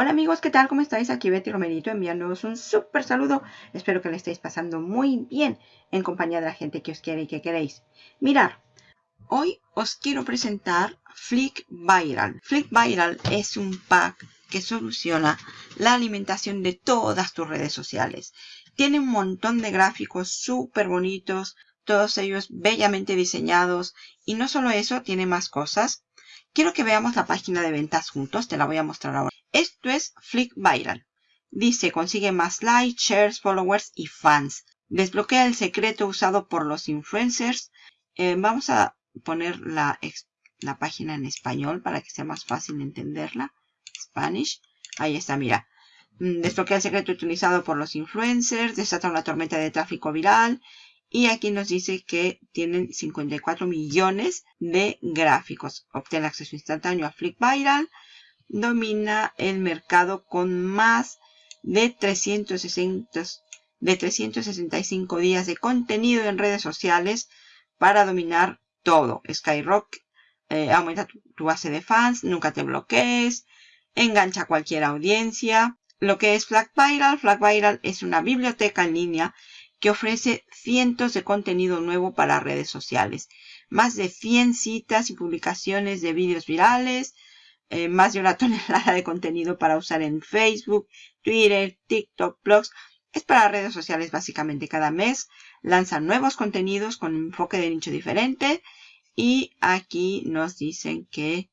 Hola amigos, ¿qué tal? ¿Cómo estáis? Aquí Betty Romerito enviándoos un súper saludo. Espero que le estéis pasando muy bien en compañía de la gente que os quiere y que queréis. Mirar, hoy os quiero presentar Flick Viral. Flick Viral es un pack que soluciona la alimentación de todas tus redes sociales. Tiene un montón de gráficos súper bonitos, todos ellos bellamente diseñados. Y no solo eso, tiene más cosas. Quiero que veamos la página de ventas juntos, te la voy a mostrar ahora. Esto es Flick Viral. Dice, consigue más likes, shares, followers y fans. Desbloquea el secreto usado por los influencers. Eh, vamos a poner la, la página en español para que sea más fácil entenderla. Spanish. Ahí está, mira. Mm, desbloquea el secreto utilizado por los influencers. Desata una tormenta de tráfico viral. Y aquí nos dice que tienen 54 millones de gráficos. Obtén acceso instantáneo a Flick Viral domina el mercado con más de 360, de 365 días de contenido en redes sociales para dominar todo. Skyrock eh, aumenta tu, base de fans, nunca te bloquees, engancha a cualquier audiencia. Lo que es Flag Viral, Flag Viral es una biblioteca en línea que ofrece cientos de contenido nuevo para redes sociales. Más de 100 citas y publicaciones de vídeos virales, eh, más de una tonelada de contenido para usar en Facebook, Twitter, TikTok, blogs. Es para redes sociales básicamente cada mes. Lanzan nuevos contenidos con enfoque de nicho diferente. Y aquí nos dicen que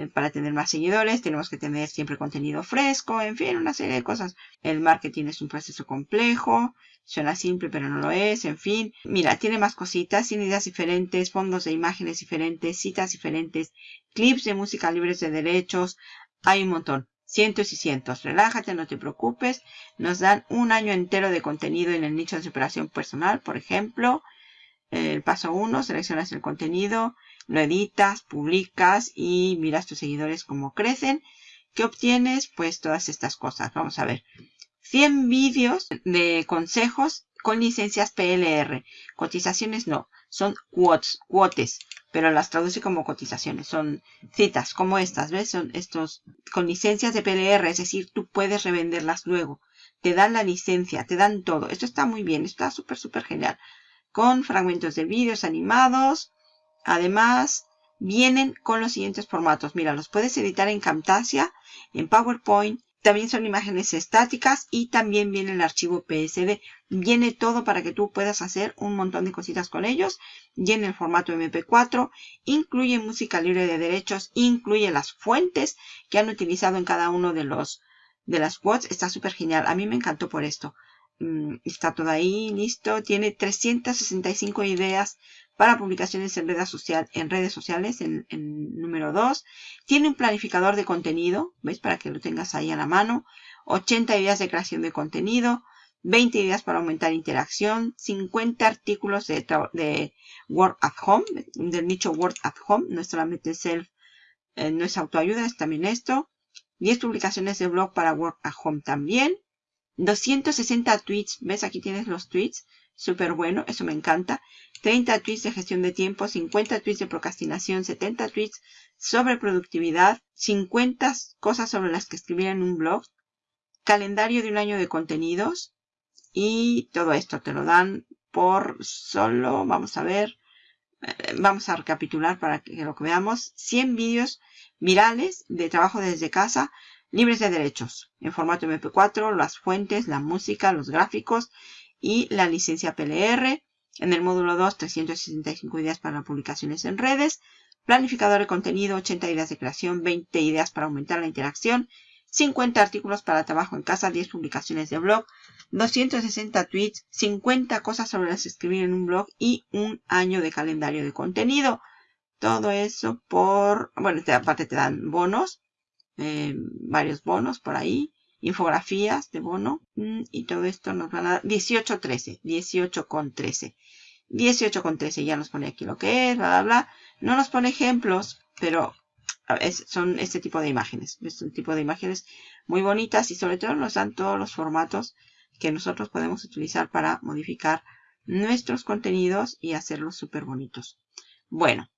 eh, para tener más seguidores tenemos que tener siempre contenido fresco, en fin, una serie de cosas. El marketing es un proceso complejo, suena simple pero no lo es, en fin. Mira, tiene más cositas, tiene ideas diferentes, fondos de imágenes diferentes, citas diferentes, clips de música libres de derechos, hay un montón. Cientos y cientos. Relájate, no te preocupes. Nos dan un año entero de contenido en el nicho de superación personal, por ejemplo. El paso 1, seleccionas el contenido, lo editas, publicas y miras tus seguidores cómo crecen. ¿Qué obtienes? Pues todas estas cosas. Vamos a ver. 100 vídeos de consejos con licencias PLR. Cotizaciones no, son quotes, quotes, pero las traduce como cotizaciones. Son citas como estas, ¿ves? Son estos con licencias de PLR, es decir, tú puedes revenderlas luego. Te dan la licencia, te dan todo. Esto está muy bien, está súper, súper genial con fragmentos de vídeos animados. Además, vienen con los siguientes formatos. Mira, los puedes editar en Camtasia, en PowerPoint. También son imágenes estáticas y también viene el archivo PSD. Viene todo para que tú puedas hacer un montón de cositas con ellos. Viene el formato MP4. Incluye música libre de derechos. Incluye las fuentes que han utilizado en cada uno de los de las quotes. Está súper genial. A mí me encantó por esto. Mm, está todo ahí, listo. Tiene 365 ideas para publicaciones en redes, en redes sociales, en, número 2. Tiene un planificador de contenido, ¿ves? Para que lo tengas ahí a la mano. 80 ideas de creación de contenido. 20 ideas para aumentar interacción. 50 artículos de, de Word at Home, del nicho Word at Home. No es solamente self, eh, no es autoayuda, es también esto. 10 publicaciones de blog para Word at Home también. 260 tweets. ¿Ves? Aquí tienes los tweets. Súper bueno. Eso me encanta. 30 tweets de gestión de tiempo. 50 tweets de procrastinación. 70 tweets sobre productividad. 50 cosas sobre las que escribir en un blog. Calendario de un año de contenidos. Y todo esto te lo dan por solo, vamos a ver, eh, vamos a recapitular para que lo que veamos. 100 vídeos virales de trabajo desde casa libres de derechos en formato MP4, las fuentes, la música, los gráficos y la licencia PLR. En el módulo 2, 365 ideas para publicaciones en redes. Planificador de contenido, 80 ideas de creación, 20 ideas para aumentar la interacción, 50 artículos para trabajo en casa, 10 publicaciones de blog, 260 tweets, 50 cosas sobre las escribir en un blog y un año de calendario de contenido. Todo eso por, bueno, aparte te dan bonos eh, varios bonos por ahí, infografías de bono mm, y todo esto nos van a dar 18.13, 18 con 13. 18 con 13 ya nos pone aquí lo que es, bla, bla, bla. No nos pone ejemplos, pero son este tipo de imágenes. Es un tipo de imágenes muy bonitas y sobre todo nos dan todos los formatos que nosotros podemos utilizar para modificar nuestros contenidos y hacerlos súper bonitos. Bueno,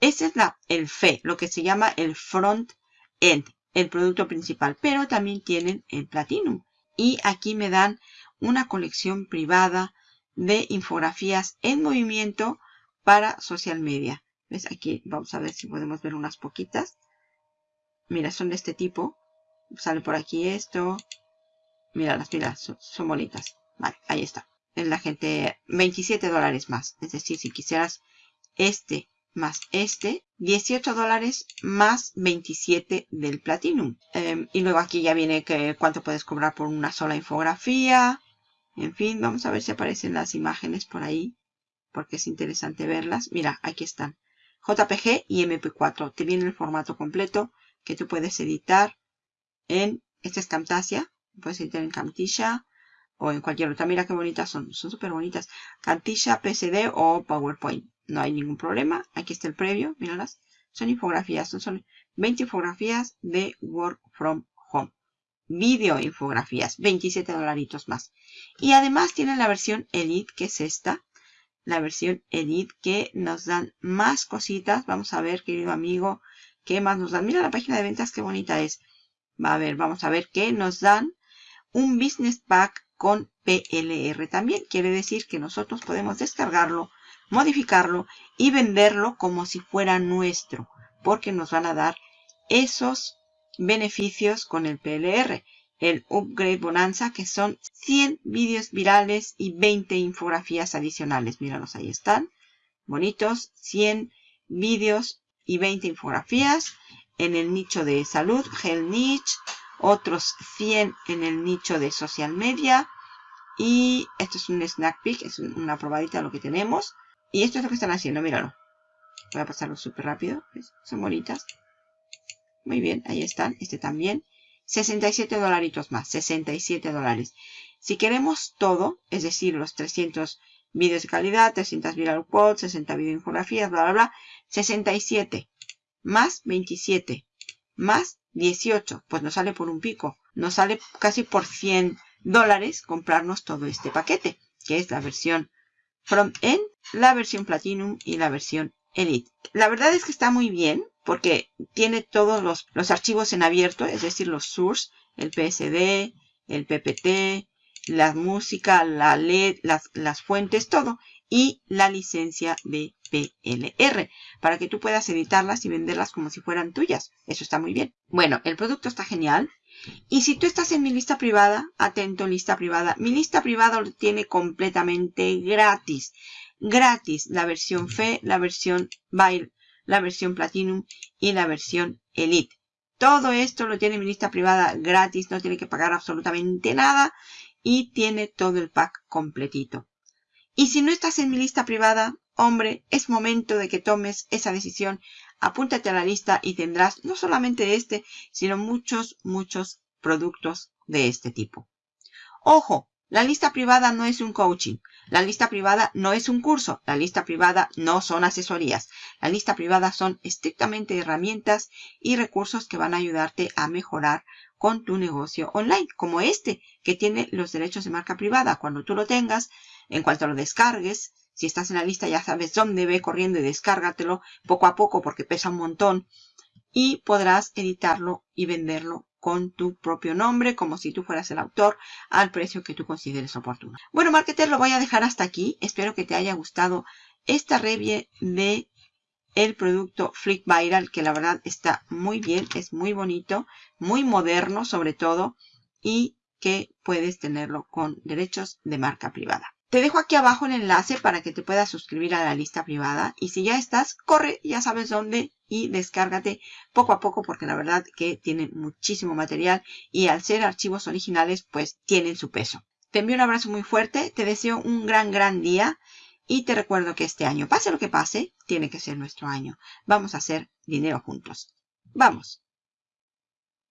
ese es la, el FE, lo que se llama el front end el producto principal, pero también tienen el Platinum. Y aquí me dan una colección privada de infografías en movimiento para social media. ¿Ves? Aquí vamos a ver si podemos ver unas poquitas. Mira, son de este tipo. Sale por aquí esto. Mira, las pilas son, bonitas. Vale, ahí está. Es la gente, 27 dólares más. Es decir, si quisieras este más este, 18 dólares más 27 del Platinum. Em, y luego aquí ya viene que cuánto puedes cobrar por una sola infografía. En fin, vamos a ver si aparecen las imágenes por ahí. Porque es interesante verlas. Mira, aquí están. JPG y MP4. Te viene el formato completo que tú puedes editar en, esta es Camtasia, puedes editar en Camtasia o en cualquier otra. Mira qué bonitas son, son súper bonitas. Camtasia, PSD o PowerPoint. No hay ningún problema. Aquí está el previo, míralas. Son infografías, son, 20 infografías de Work from Home. Video infografías, 27 dolaritos más. Y además tienen la versión Edit, que es esta. La versión Edit, que nos dan más cositas. Vamos a ver, querido amigo, ¿Qué más nos dan? Mira la página de ventas, qué bonita es. Va a ver, vamos a ver qué nos dan. Un Business Pack con PLR también. Quiere decir que nosotros podemos descargarlo, modificarlo y venderlo como si fuera nuestro. Porque nos van a dar esos beneficios con el PLR. El Upgrade Bonanza, que son 100 vídeos virales y 20 infografías adicionales. Míralos, ahí están. Bonitos. 100 vídeos y 20 infografías en el nicho de salud, Health Niche, otros 100 en el nicho de social media y esto es un snack peek, es una probadita de lo que tenemos y esto es lo que están haciendo, míralo. Voy a pasarlo súper rápido, son bonitas. Muy bien, ahí están, este también. 67 dolaritos más, 67 dólares. Si queremos todo, es decir, los 300 vídeos de calidad, 300 viral quotes, 60 video infografías, bla, bla, bla, 67 más 27 más 18, pues nos sale por un pico. Nos sale casi por 100 dólares comprarnos todo este paquete, que es la versión From End, la versión Platinum y la versión Elite. La verdad es que está muy bien porque tiene todos los, los archivos en abierto, es decir, los source, el PSD, el PPT, la música, la LED, las, las fuentes, todo. Y la licencia de PLR para que tú puedas editarlas y venderlas como si fueran tuyas. Eso está muy bien. Bueno, el producto está genial. Y si tú estás en mi lista privada, atento lista privada, mi lista privada lo tiene completamente gratis. Gratis la versión FE, la versión Bail, la versión Platinum y la versión Elite. Todo esto lo tiene mi lista privada gratis, no tiene que pagar absolutamente nada y tiene todo el pack completito. Y si no estás en mi lista privada, hombre, es momento de que tomes esa decisión. Apúntate a la lista y tendrás no solamente este, sino muchos, muchos productos de este tipo. Ojo, la lista privada no es un coaching. La lista privada no es un curso. La lista privada no son asesorías. La lista privada son estrictamente herramientas y recursos que van a ayudarte a mejorar con tu negocio online, como este, que tiene los derechos de marca privada. Cuando tú lo tengas, en cuanto lo descargues, si estás en la lista ya sabes dónde, ve corriendo y descárgatelo poco a poco porque pesa un montón. Y podrás editarlo y venderlo con tu propio nombre, como si tú fueras el autor, al precio que tú consideres oportuno. Bueno, marketer, lo voy a dejar hasta aquí. Espero que te haya gustado esta review de el producto Flick Viral, que la verdad está muy bien, es muy bonito, muy moderno sobre todo, y que puedes tenerlo con derechos de marca privada. Te dejo aquí abajo el enlace para que te puedas suscribir a la lista privada. Y si ya estás, corre, ya sabes dónde y descárgate poco a poco porque la verdad que tienen muchísimo material y al ser archivos originales pues tienen su peso. Te envío un abrazo muy fuerte, te deseo un gran gran día y te recuerdo que este año, pase lo que pase, tiene que ser nuestro año. Vamos a hacer dinero juntos. ¡Vamos!